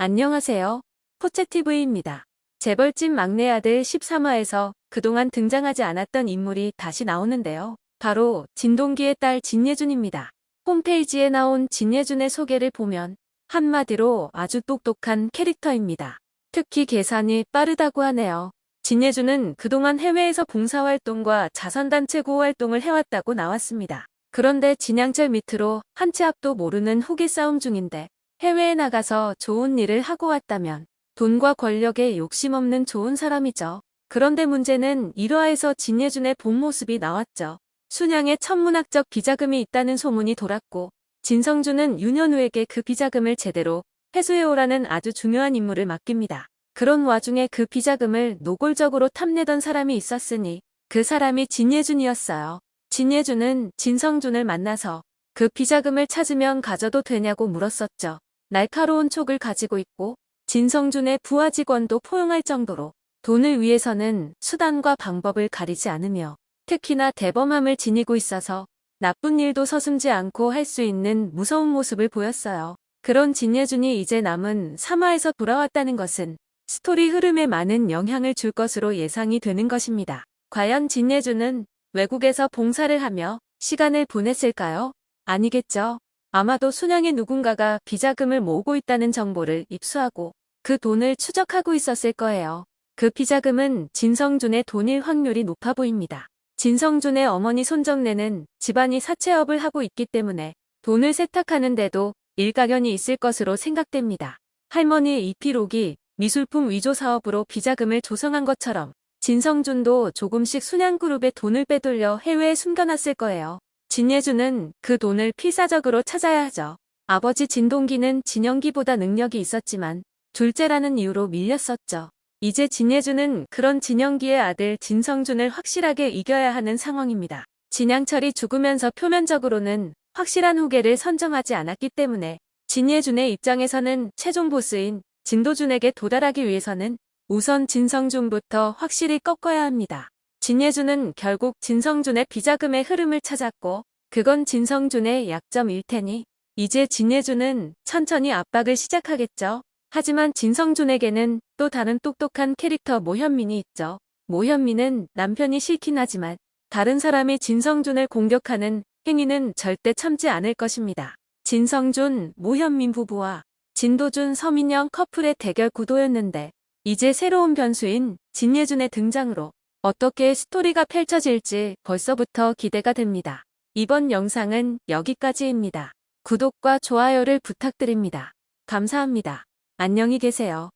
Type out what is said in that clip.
안녕하세요. 포채TV입니다. 재벌집 막내 아들 13화에서 그동안 등장하지 않았던 인물이 다시 나오는데요. 바로 진동기의 딸 진예준입니다. 홈페이지에 나온 진예준의 소개를 보면 한마디로 아주 똑똑한 캐릭터입니다. 특히 계산이 빠르다고 하네요. 진예준은 그동안 해외에서 봉사활동과 자선단체 구호활동을 해왔다고 나왔습니다. 그런데 진양철 밑으로 한 치 앞도 모르는 후기 싸움 중인데 해외에 나가서 좋은 일을 하고 왔다면 돈과 권력에 욕심 없는 좋은 사람이죠. 그런데 문제는 1화에서 진예준의 본 모습이 나왔죠. 순양에 천문학적 비자금이 있다는 소문이 돌았고 진성준은 윤현우에게 그 비자금을 제대로 회수해오라는 아주 중요한 임무를 맡깁니다. 그런 와중에 그 비자금을 노골적으로 탐내던 사람이 있었으니 그 사람이 진예준이었어요. 진예준은 진성준을 만나서 그 비자금을 찾으면 가져도 되냐고 물었었죠. 날카로운 촉을 가지고 있고 진성준의 부하 직원도 포용할 정도로 돈을 위해서는 수단과 방법을 가리지 않으며 특히나 대범함을 지니고 있어서 나쁜 일도 서슴지 않고 할 수 있는 무서운 모습을 보였어요. 그런 진예준이 이제 남은 3화에서 돌아왔다는 것은 스토리 흐름에 많은 영향을 줄 것으로 예상이 되는 것입니다. 과연 진예준은 외국에서 봉사를 하며 시간을 보냈을까요? 아니겠죠. 아마도 순양의 누군가가 비자금을 모으고 있다는 정보를 입수하고 그 돈을 추적하고 있었을 거예요. 그 비자금은 진성준의 돈일 확률이 높아 보입니다. 진성준의 어머니 손정래는 집안이 사채업을 하고 있기 때문에 돈을 세탁하는데도 일가견이 있을 것으로 생각됩니다. 할머니 이피록이 미술품 위조 사업으로 비자금을 조성한 것처럼 진성준도 조금씩 순양그룹에 돈을 빼돌려 해외에 숨겨놨을 거예요. 진예준은 그 돈을 필사적으로 찾아야 하죠. 아버지 진동기는 진영기보다 능력이 있었지만 둘째라는 이유로 밀렸었죠. 이제 진예준은 그런 진영기의 아들 진성준을 확실하게 이겨야 하는 상황입니다. 진양철이 죽으면서 표면적으로는 확실한 후계를 선정하지 않았기 때문에 진예준의 입장에서는 최종 보스인 진도준에게 도달하기 위해서는 우선 진성준부터 확실히 꺾어야 합니다. 진예준은 결국 진성준의 비자금의 흐름을 찾았고 그건 진성준의 약점일 테니 이제 진예준은 천천히 압박을 시작하겠죠. 하지만 진성준에게는 또 다른 똑똑한 캐릭터 모현민이 있죠. 모현민은 남편이 싫긴 하지만 다른 사람이 진성준을 공격하는 행위는 절대 참지 않을 것입니다. 진성준, 모현민 부부와 진도준, 서민영 커플의 대결 구도였는데 이제 새로운 변수인 진예준의 등장으로 어떻게 스토리가 펼쳐질지 벌써부터 기대가 됩니다. 이번 영상은 여기까지입니다. 구독과 좋아요를 부탁드립니다. 감사합니다. 안녕히 계세요.